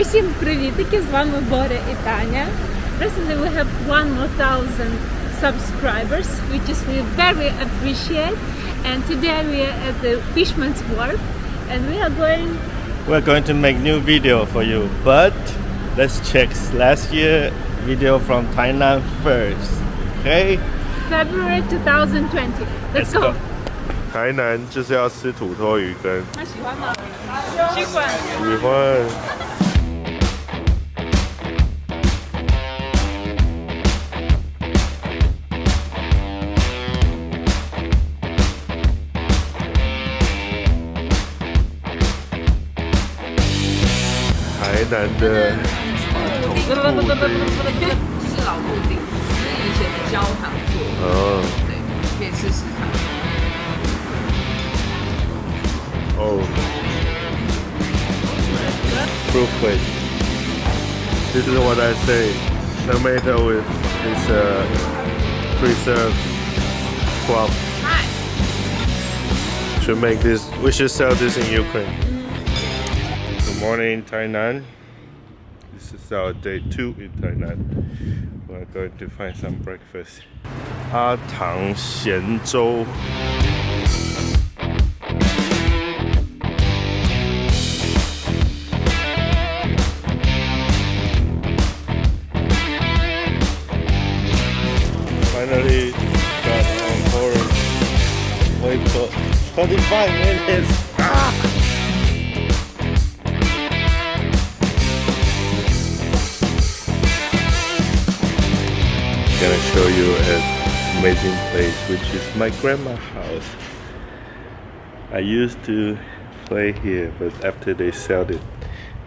Усім привітики! З вами Боря і Таня. Recently we have 1000 subscribers, which is we very appreciate. And today we are at the Fisherman's Wharf and we are going We're going to make new video for you, but let's check last year video from Thailand first. Okay? February 2020. Let's, go. 台南就是要吃土托鱼羹。那喜欢吗？喜欢。喜欢。南的传统布丁，是老布丁，是以前的焦糖做的，哦对，可以试试看。哦，fruit plate. This is what I say. Tomato with is uh, preserved crop. Should make this. We should sell this in Ukraine. Good morning, Tainan. This is our day two in Tainan. We're going to find some breakfast. 阿唐咸粥。Finally got on for like minutes. Gonna show you an amazing place, which is my grandma's house. I used to play here, but after they sold it,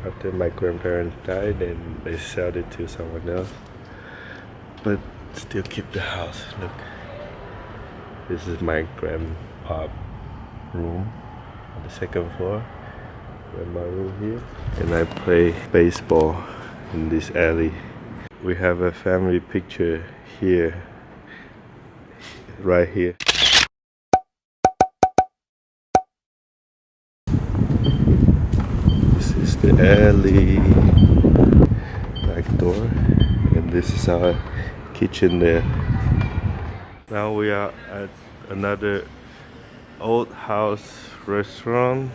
after my grandparents died, and they sold it to someone else but still keep the house. Look, this is my grandpa room on the second floor. Grandma room here, and I play baseball in this alley. We have a family picture here, right here. This is the alley back door, and this is our kitchen there. Now we are at another old house restaurant.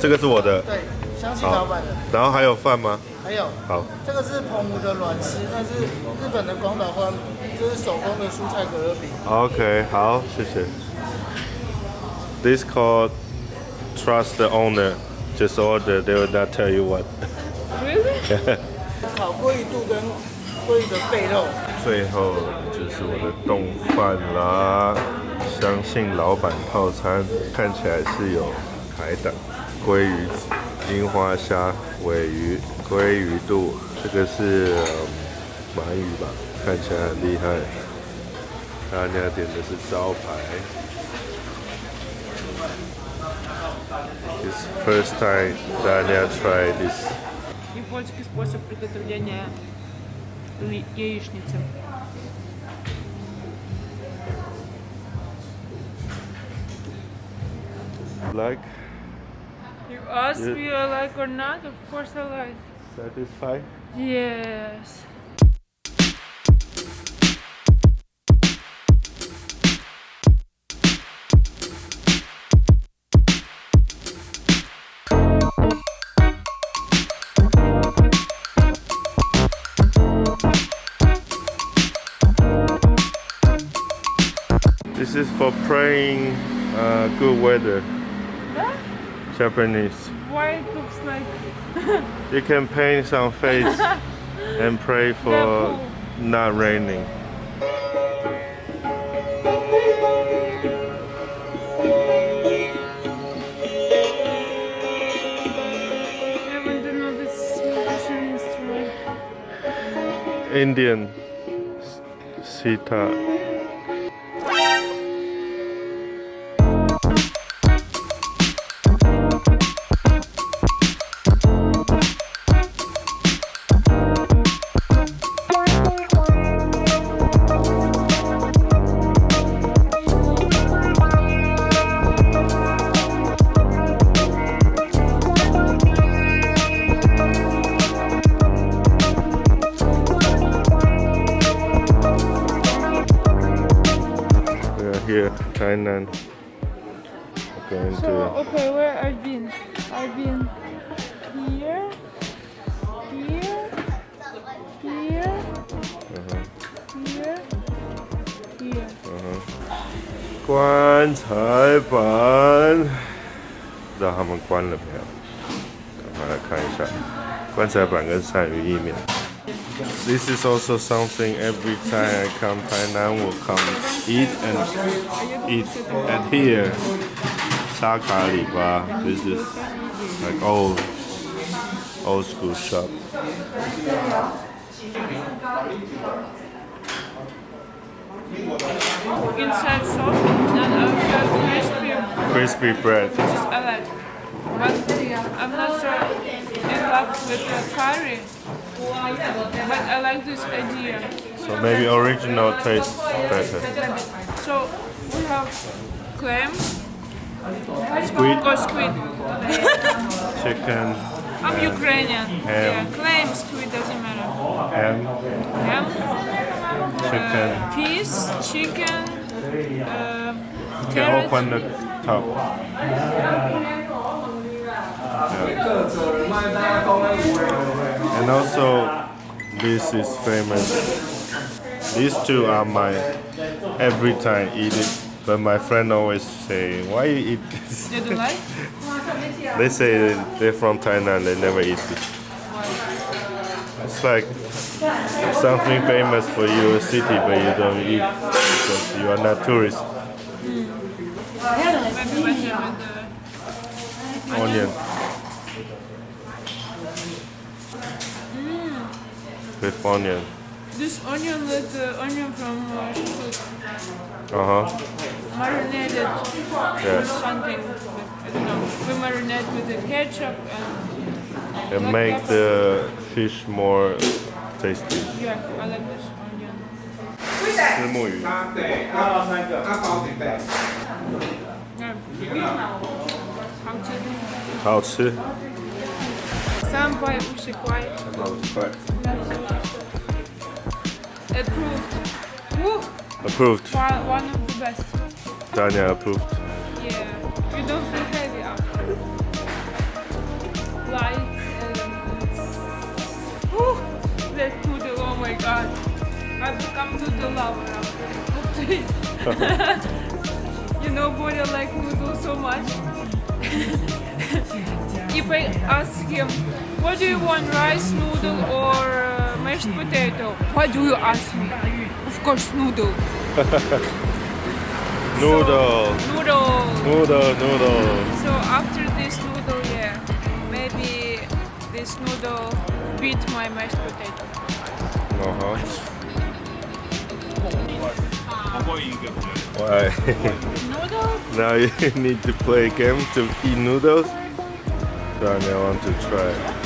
这个是我的，对，相信老板的。然后还有饭吗？还有，好，这个是澎湖的软丝，那是日本的广岛饭，这是手工的蔬菜可乐饼。OK，好，谢谢。This called trust the owner. Just order, they will not tell you what. Really? 烤鲑鱼肚跟鲑鱼的背肉，最后就是我的冻饭啦，相信老板套餐看起来是有海胆、鲑鱼、樱花虾、尾鱼、鲑鱼肚，这个是、嗯鳗鱼吧，看起来很厉害。大家点的是招牌。It's first time Dania try this. Японский способ приготовления яичницы. Like You ask Yeah. me I like or not? Of course I like. satisfied? Yes. This is for praying uh, good weather. Huh? Japanese. Why it looks like You can paint some face and pray for not raining. I want to know this instrument. Indian sitar. Tainan. We're going So to okay, where I've been? I've been here, here, here, uh-huh, here, here. uh-huh. 棺材板，不知道他们关了没有？赶快来看一下，棺材板跟鳝鱼意面。This is also something every time I come Tainan will come eat and eat at here. Sakariba. This is like old old school shop. Inside soft and outside crispy. Crispy bread. Which is I like. But I'm not sure in love with the curry. But I like this idea. So maybe original tastes better. So we have clam Squid, or squid. chicken, I'm Ukrainian. Ham. Yeah, clam, squid doesn't matter. ham, Ham, chicken. uh, peas, chicken, uh, You can carrot. open the top. Yeah. And also, this is famous. These two are my every time eat it. But my friend always say, why you eat this? You don't like? They say they're from Tainan, they never eat it. It's like something famous for your city, but you don't eat because you are not tourist. Hmm. Maybe better Onion. with onion. This onion, that uh, onion from uh, Uh huh. Marinated yes. something. With, I don't know. We marinate with the ketchup and. And make pepper. the fish more tasty. Yeah, I like this onion. 石墨鱼。啊，对，阿老三个，阿宝准备。好吃。好吃。三百五十块。三百五十块。Approved. Woo! Approved. One one of the best. Tanya approved. Yeah. You don't feel heavy after. Light and Woo! That noodle, oh my god. I've become noodle lover after it. you know, boy, I like noodles so much. if I ask him, what do you want, rice, noodle, or mashed potato? What do you ask me? Of course, noodle. Noodle. Noodle. Noodle. Noodle. So after this noodle, yeah, maybe this noodle beat my mashed potato. Uh huh. Why? Noodle? now you need to play a game to eat noodles. Tanya want to try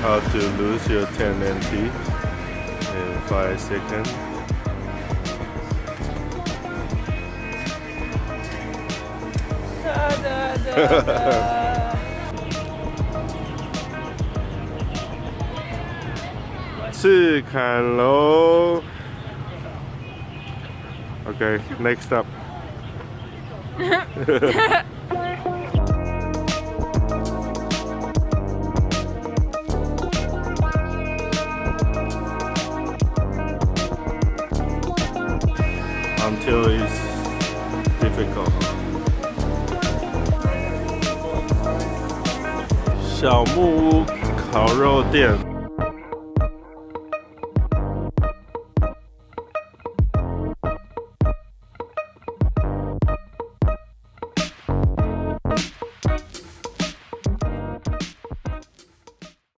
how to lose your 10 NT in 5 seconds. Da, da, da, Hello. Okay, next up. Until it's difficult. 小木屋烤肉店。